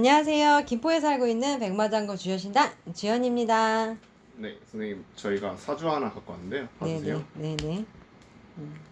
안녕하세요. 김포에 살고 있는 백마장군 주여신당 주연입니다. 네, 선생님 저희가 사주 하나 갖고 왔는데요. 봐주세요. 네네. 네네. 음.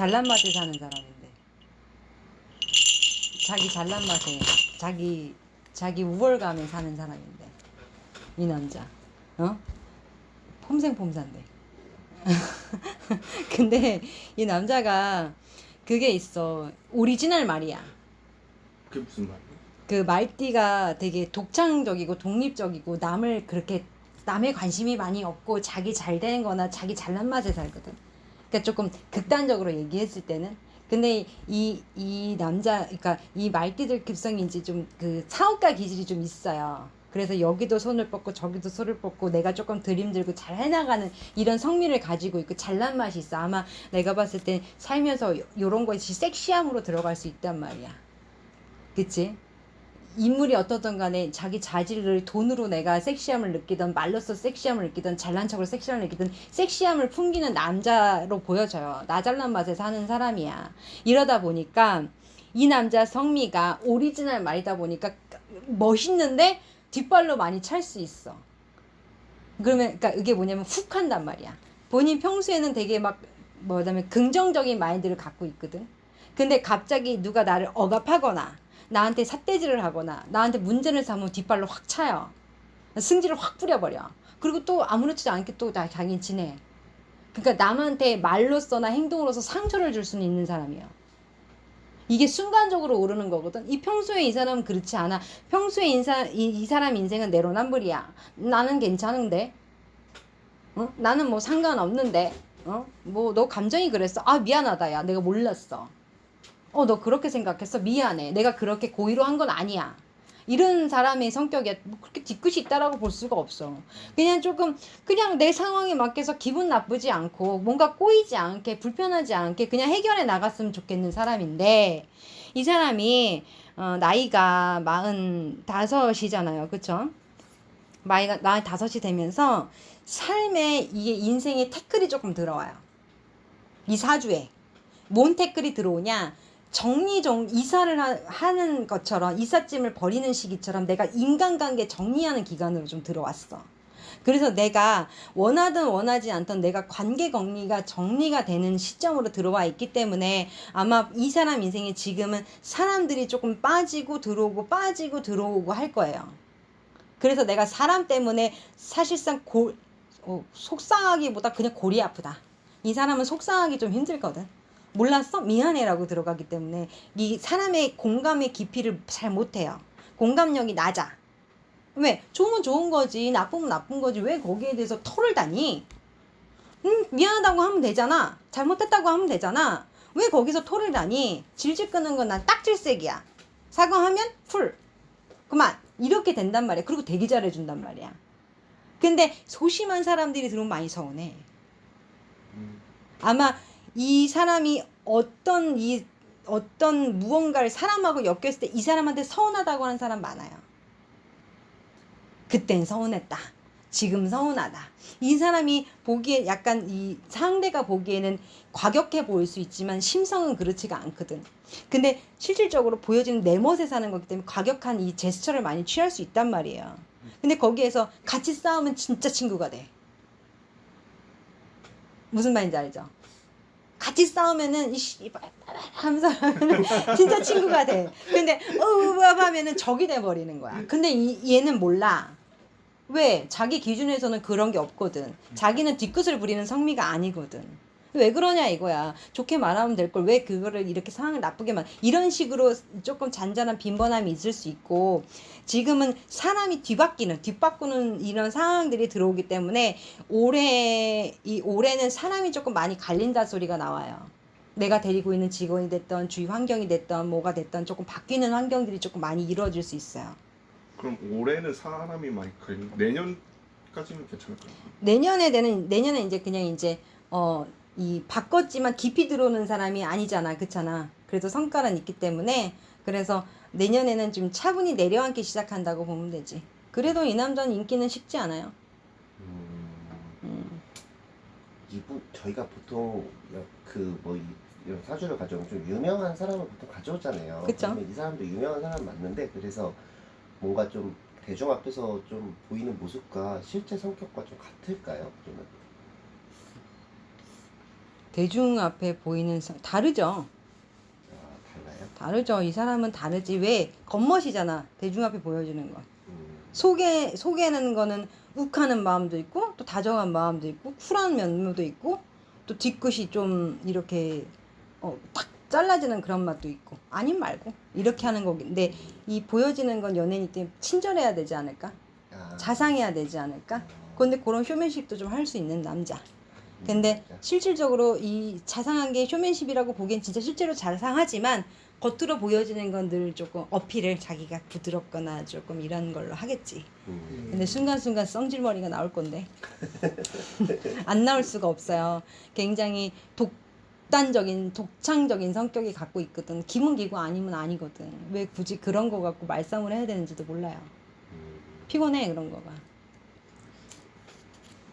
잘난 맛에 사는 사람인데. 자기 잘난 맛에 자기 자기 우월감에 사는 사람인데. 이 남자. 어? 폼생폼사인데. 근데 이 남자가 그게 있어. 오리지널 말이야. 그게 무슨 말이에요? 그 말띠가 되게 독창적이고 독립적이고 남을 그렇게 남의 관심이 많이 없고 자기 잘 되는 거나 자기 잘난 맛에 살거든. 그러니까 조금 극단적으로 얘기했을 때는 근데 이, 이 남자, 그러니까 이 말띠들 급성인지 좀 그 사업가 기질이 좀 있어요. 그래서 여기도 손을 뻗고 저기도 손을 뻗고 내가 조금 들임들고 잘 해나가는 이런 성미를 가지고 있고 잘난 맛이 있어. 아마 내가 봤을 때 살면서 요런 것이 섹시함으로 들어갈 수 있단 말이야. 그치? 인물이 어떻든 간에 자기 자질을 돈으로 내가 섹시함을 느끼던 말로써 섹시함을 느끼던 잘난 척으로 섹시함을 느끼던 섹시함을 풍기는 남자로 보여져요. 나 잘난 맛에 사는 사람이야. 이러다 보니까 이 남자 성미가 오리지널 말이다 보니까 멋있는데 뒷발로 많이 찰 수 있어. 그러면 그러니까 이게 뭐냐면 훅 한단 말이야. 본인 평소에는 되게 막 뭐냐면 긍정적인 마인드를 갖고 있거든. 근데 갑자기 누가 나를 억압하거나 나한테 삿대질을 하거나 나한테 문제를 삼으면 뒷발로 확 차요. 승질을 확 뿌려버려. 그리고 또 아무렇지도 않게 또 자기 지내. 그러니까 남한테 말로써나 행동으로서 상처를 줄 수는 있는 사람이에요. 이게 순간적으로 오르는 거거든. 이 평소에 이 사람은 그렇지 않아. 평소에 인사, 이, 이 사람 인생은 내로남불이야. 나는 괜찮은데. 어? 나는 뭐 상관없는데. 어? 뭐 너 감정이 그랬어. 아 미안하다 야. 내가 몰랐어. 어, 너 그렇게 생각했어? 미안해. 내가 그렇게 고의로 한 건 아니야. 이런 사람의 성격에 뭐 그렇게 뒤끝이 있다라고 볼 수가 없어. 그냥 조금 그냥 내 상황에 맞게서 기분 나쁘지 않고 뭔가 꼬이지 않게 불편하지 않게 그냥 해결해 나갔으면 좋겠는 사람인데 이 사람이 어, 나이가 마흔 다섯이잖아요. 그쵸? 나이가 나이 다섯이 되면서 삶에 이게 인생의 태클이 조금 들어와요. 이 사주에 뭔 태클이 들어오냐? 정리정 이사를 하, 는 것처럼 이삿짐을 버리는 시기처럼 내가 인간관계 정리하는 기간으로 좀 들어왔어. 그래서 내가 원하든 원하지 않던 내가 관계 정리가 정리가 되는 시점으로 들어와 있기 때문에 아마 이 사람 인생에 지금은 사람들이 조금 빠지고 들어오고 빠지고 들어오고 할 거예요. 그래서 내가 사람 때문에 사실상 고, 어, 속상하기보다 그냥 골이 아프다. 이 사람은 속상하기 좀 힘들거든. 몰랐어? 미안해라고 들어가기 때문에 이 사람의 공감의 깊이를 잘 못해요. 공감력이 낮아. 왜? 좋으면 좋은 거지. 나쁘면 나쁜 거지. 왜 거기에 대해서 털을 다니? 응, 미안하다고 하면 되잖아. 잘못했다고 하면 되잖아. 왜 거기서 털을 다니? 질질 끄는 건 난 딱질색이야. 사과하면 풀. 그만. 이렇게 된단 말이야. 그리고 되게 잘해준단 말이야. 근데 소심한 사람들이 들어오면 많이 서운해. 음. 아마 이 사람이 어떤 이 어떤 무언가를 사람하고 엮였을 때 이 사람한테 서운하다고 하는 사람 많아요. 그땐 서운했다. 지금 서운하다. 이 사람이 보기에 약간 이 상대가 보기에는 과격해 보일 수 있지만 심성은 그렇지가 않거든. 근데 실질적으로 보여지는 내 멋에 사는 거기 때문에 과격한 이 제스처를 많이 취할 수 있단 말이에요. 근데 거기에서 같이 싸우면 진짜 친구가 돼. 무슨 말인지 알죠? 같이 싸우면은 이씨 하면서 진짜 친구가 돼. 근데 어우 하면은 적이 돼 버리는 거야. 근데 이, 얘는 몰라. 왜? 자기 기준에서는 그런 게 없거든. 자기는 뒤끝을 부리는 성미가 아니거든. 왜 그러냐 이거야. 좋게 말하면 될 걸 왜 그거를 이렇게 상황을 나쁘게 만 이런 식으로 조금 잔잔한 빈번함이 있을 수 있고 지금은 사람이 뒤바뀌는 뒤바꾸는 이런 상황들이 들어오기 때문에 올해 이 올해는 사람이 조금 많이 갈린다 소리가 나와요. 내가 데리고 있는 직원이 됐던 주위 환경이 됐던 뭐가 됐던 조금 바뀌는 환경들이 조금 많이 이루어질 수 있어요. 그럼 올해는 사람이 많이 걸리 내년까지는 괜찮을까요? 내년에 되는 내년에 이제 그냥 이제 어 이 바꿨지만 깊이 들어오는 사람이 아니잖아 그렇잖아 그래서 성과는 있기 때문에 그래서 내년에는 좀 차분히 내려앉기 시작한다고 보면 되지 그래도 이 남자는 인기는 쉽지 않아요 음, 음. 이분 저희가 보통 그뭐 이런 사주를 가져오면 좀 유명한 사람을 보통 가져오잖아요. 그쵸. 이 사람도 유명한 사람 맞는데 그래서 뭔가 좀 대중 앞에서 좀 보이는 모습과 실제 성격과 좀 같을까요? 그러면 대중 앞에 보이는 사- 다르죠? 아? 다르죠. 이 사람은 다르지. 왜? 겉멋이잖아. 대중 앞에 보여주는 건. 음, 속에 속에는 거는 욱하는 마음도 있고 또 다정한 마음도 있고 쿨한 면모도 있고 또 뒤끝이 좀 이렇게 어탁 잘라지는 그런 맛도 있고 아님 말고 이렇게 하는 거긴데 이 보여지는 건 연예인이 때문에 친절해야 되지 않을까? 아, 자상해야 되지 않을까? 어, 근데 그런 쇼맨십도 좀 할 수 있는 남자 근데 진짜. 실질적으로 이 자상한 게 쇼맨십이라고 보기엔 진짜 실제로 자상하지만 겉으로 보여지는 건 늘 조금 어필을 자기가 부드럽거나 조금 이런 걸로 하겠지. 음, 근데 순간순간 성질머리가 나올 건데 안 나올 수가 없어요. 굉장히 독단적인 독창적인 성격이 갖고 있거든. 기분 기고 아니면 아니거든. 왜 굳이 그런 거 갖고 말싸움을 해야 되는지도 몰라요. 음, 피곤해 그런 거가.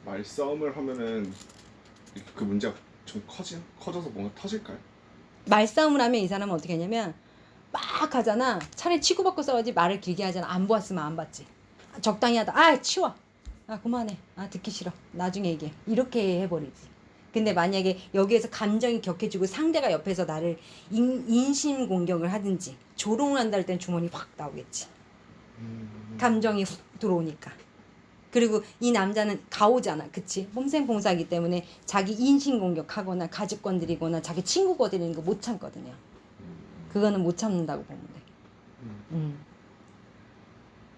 말싸움을 하면은 그 문제가 좀 커진 커져서 뭔가 터질까요? 말싸움을 하면 이 사람은 어떻게 하냐면 막 하잖아. 차라리 치고받고 싸우지 말을 길게 하잖아. 안 보았으면 안 봤지. 적당히 하다. 아 치워. 아 그만해. 아 듣기 싫어. 나중에 얘기해. 이렇게 해버리지. 근데 만약에 여기에서 감정이 격해지고 상대가 옆에서 나를 인, 인신 공격을 하든지 조롱을 한다 할 땐 주머니 확 나오겠지. 감정이 훅 들어오니까. 그리고 이 남자는 가오잖아. 그치? 홈생봉사기 때문에 자기 인신 공격하거나 가족 건드리거나 자기 친구 건드리는 거 못 참거든요. 음, 그거는 못 참는다고 보면 돼. 음. 음.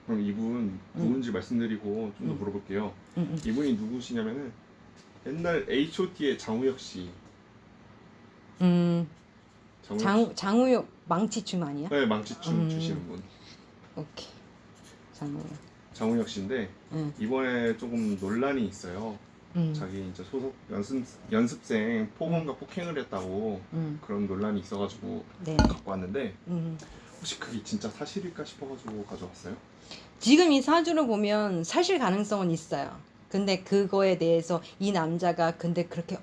그럼 이분 누군지 말씀드리고 좀더 음. 물어볼게요. 음, 음. 이분이 누구시냐면은 옛날 H.O.T의 장우혁 씨. 음. 장우혁 장, 장우혁 망치춤 아니야? 씨. 네 망치춤 음. 추시는 분. 오케이. 장우혁. 장우혁 씨인데 응. 이번에 조금 논란이 있어요. 음. 자기 이제 소속 연습 연습생 폭언과 폭행을 했다고 음. 그런 논란이 있어가지고 네. 갖고 왔는데 음. 혹시 그게 진짜 사실일까 싶어가지고 가져왔어요. 지금 이 사주를 보면 사실 가능성은 있어요. 근데 그거에 대해서 이 남자가 근데 그렇게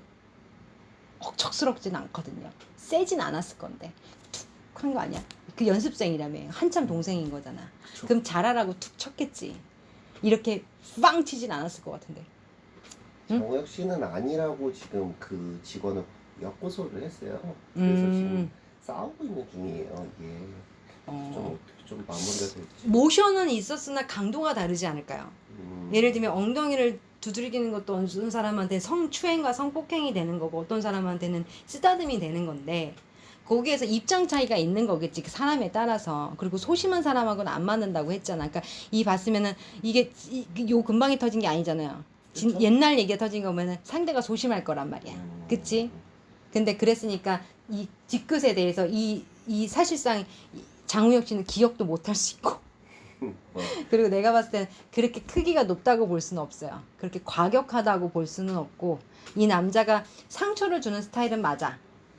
억척스럽진 않거든요. 세진 않았을 건데 툭 한 거 아니야? 그 연습생이라며 한참 동생인 거잖아. 그쵸? 그럼 잘하라고 툭 쳤겠지. 이렇게 빵 치진 않았을 것 같은데. 응? 정우혁 씨는 아니라고 지금 그 직원을 역고소를 했어요. 그래서 지금 음. 싸우고 있는 중이에요. 이게 좀 어. 어떻게 좀 마무리가 될지. 모션은 있었으나 강도가 다르지 않을까요? 음, 예를 들면 엉덩이를 두드리기는 것도 어떤 사람한테 성추행과 성폭행이 되는 거고 어떤 사람한테는 쓰다듬이 되는 건데 거기에서 입장 차이가 있는 거겠지 그 사람에 따라서 그리고 소심한 사람하고는 안 맞는다고 했잖아 그러니까 이 봤으면은 이게 이- 요 근방에 터진 게 아니잖아요 진-. 옛날 얘기가 터진 거면은 상대가 소심할 거란 말이야 음, 그치? 근데 그랬으니까 이 뒤끝에 대해서 이, 이 사실상 이 장우혁 씨는 기억도 못 할 수 있고 뭐, 그리고 내가 봤을 땐 그렇게 크기가 높다고 볼 수는 없어요. 그렇게 과격하다고 볼 수는 없고 이 남자가 상처를 주는 스타일은 맞아.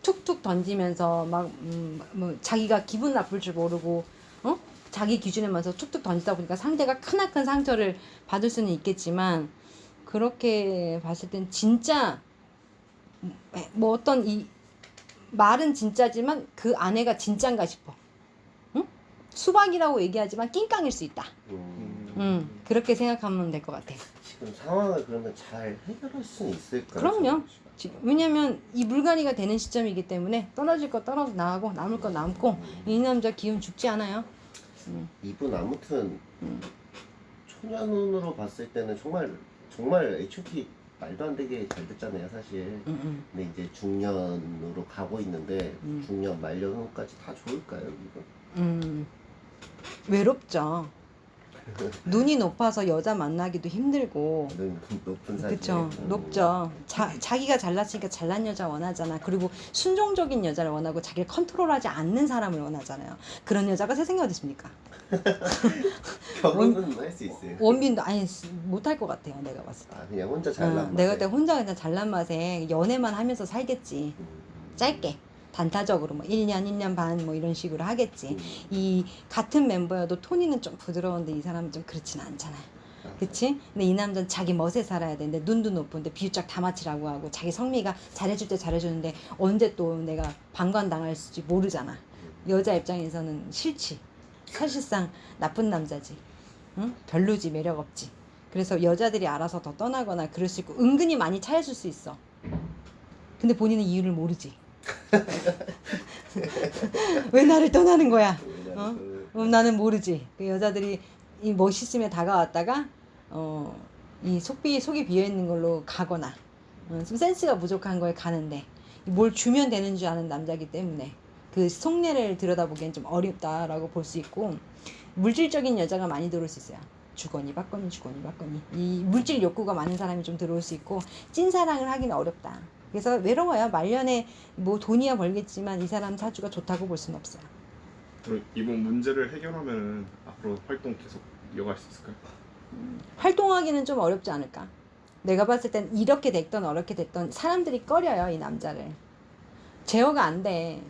툭툭 던지면서 막 음, 뭐 자기가 기분 나쁠 줄 모르고 어? 자기 기준에 맞서 툭툭 던지다 보니까 상대가 크나큰 상처를 받을 수는 있겠지만 그렇게 봤을 땐 진짜 뭐 어떤 이 말은 진짜지만 그 아내가 진짠가 싶어. 응? 수박이라고 얘기하지만 낑깡일 수 있다. 음, 음, 그렇게 생각하면 될 것 같아. 지금 상황을 그러면 잘 해결할 수는 있을까요? 그럼요. 지- 왜냐면 이 물갈이가 되는 시점이기 때문에 떨어질 거 떨어져 나가고 남을 거 남고 음, 이 남자 기운 죽지 않아요. 이분 아무튼 음. 초년 운으로 봤을 때는 정말 정말 H.O.T 말도 안 되게 잘 됐잖아요 사실. 음, 음. 근데 이제 중년으로 가고 있는데 음. 중년 말년까지 다 좋을까요 이거? 음, 외롭죠. 눈이 높아서 여자 만나기도 힘들고. 눈 높은 사진. 그쵸. 높죠. 자, 자기가 잘났으니까 잘난 여자 원하잖아. 그리고 순종적인 여자를 원하고 자기를 컨트롤하지 않는 사람을 원하잖아요. 그런 여자가 세상에 어디 있습니까? 결혼은 할 수 있어요. 원빈도 아니 못할 것 같아요 내가 봤을 때. 아 그냥 혼자 잘난 어. 내가 그때 혼자 그냥 잘난 맛에 연애만 하면서 살겠지. 음. 짧게 단타적으로 뭐 1년 1년 반 뭐 이런 식으로 하겠지. 음. 이 같은 멤버여도 토니는 좀 부드러운데 이 사람은 좀 그렇진 않잖아요 그치? 근데 이 남자는 자기 멋에 살아야 되는데 눈도 높은데 비유짝 다 맞추라고 하고 자기 성미가 잘해줄 때 잘해주는데 언제 또 내가 방관당할지 모르잖아. 여자 입장에서는 싫지. 사실상 나쁜 남자지. 응? 별로지 매력 없지. 그래서 여자들이 알아서 더 떠나거나 그럴 수 있고 은근히 많이 차였을 수 있어. 근데 본인은 이유를 모르지 왜 나를 떠나는 거야 어? 그- 음, 나는 모르지. 그 여자들이 이 멋있으면 다가왔다가 어, 이 속비 속이 비어 있는 걸로 가거나 어, 좀 센스가 부족한 거에 가는데 뭘 주면 되는 줄 아는 남자기 때문에 그 속내를 들여다보기엔 좀 어렵다라고 볼 수 있고 물질적인 여자가 많이 들어올 수 있어요. 주거니 받거니 주거니 받거니 이 물질 욕구가 많은 사람이 좀 들어올 수 있고 찐사랑을 하기는 어렵다. 그래서 외로워요. 말년에 뭐 돈이야 벌겠지만 이 사람 사주가 좋다고 볼 수는 없어요. 그럼 이번 문제를 해결하면 앞으로 활동 계속 이어갈 수 있을까요? 활동하기는 좀 어렵지 않을까? 내가 봤을 땐 이렇게 됐던 어렵게 됐던 사람들이 꺼려요 이 남자를 제어가 안 돼.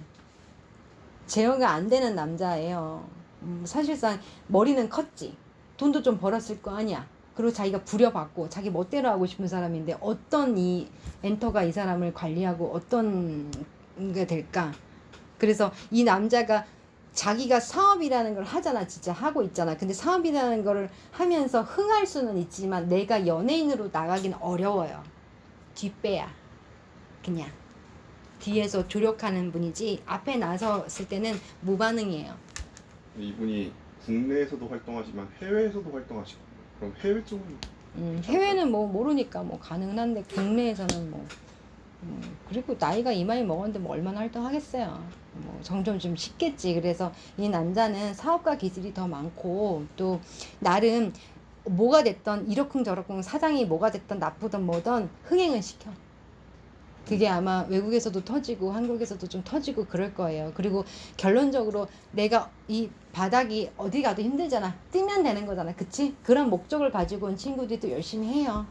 제어가 안 되는 남자예요. 음, 사실상 머리는 컸지. 돈도 좀 벌었을 거 아니야. 그리고 자기가 부려받고 자기 멋대로 하고 싶은 사람인데 어떤 이 엔터가 이 사람을 관리하고 어떤 게 될까? 그래서 이 남자가 자기가 사업이라는 걸 하잖아 진짜 하고 있잖아. 근데 사업이라는 거를 하면서 흥할 수는 있지만 내가 연예인으로 나가긴 어려워요. 뒷배야. 그냥. 뒤에서 조력하는 분이지 앞에 나섰을 때는 무반응이에요. 이분이 국내에서도 활동하지만 해외에서도 활동하시고 그럼 해외 쪽은 음, 해외는 뭐 모르니까 뭐 가능은 한데 국내에서는 뭐 음, 그리고 나이가 이마이 먹었는데 뭐 얼마나 활동하겠어요. 뭐 점점 좀 쉽겠지. 그래서 이 남자는 사업가 기질이 더 많고 또 나름 뭐가 됐던 이러쿵저러쿵 사장이 뭐가 됐던 나쁘던 뭐든 흥행은 시켜. 그게 아마 외국에서도 터지고 한국에서도 좀 터지고 그럴 거예요. 그리고 결론적으로 내가 이 바닥이 어디 가도 힘들잖아. 뛰면 되는 거잖아. 그치? 그런 목적을 가지고 온 친구들이 또 열심히 해요.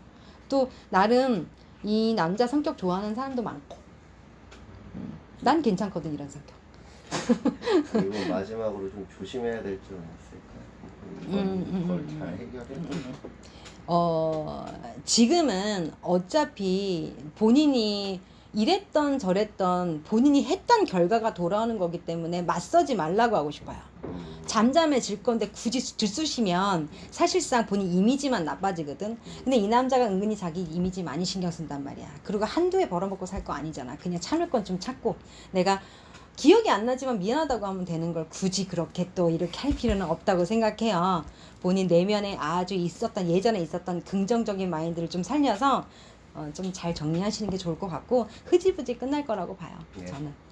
또 나름 이 남자 성격 좋아하는 사람도 많고. 음, 난 괜찮거든 이런 성격. 그리고 마지막으로 좀 조심해야 될 점은 있을까요? 음, 음, 이걸 음, 잘 음. 해결해. 어, 지금은 어차피 본인이 이랬던 저랬던 본인이 했던 결과가 돌아오는 거기 때문에 맞서지 말라고 하고 싶어요. 음. 잠잠해질 건데 굳이 들쑤시면 사실상 본인 이미지만 나빠지거든. 근데 이 남자가 은근히 자기 이미지 많이 신경 쓴단 말이야. 그리고 한두 해 벌어먹고 살 거 아니잖아. 그냥 참을 건 좀 참고 내가 기억이 안 나지만 미안하다고 하면 되는 걸 굳이 그렇게 또 이렇게 할 필요는 없다고 생각해요. 본인 내면에 아주 있었던 예전에 있었던 긍정적인 마인드를 좀 살려서 어, 좀 잘 정리하시는 게 좋을 것 같고 흐지부지 끝날 거라고 봐요. 네. 저는.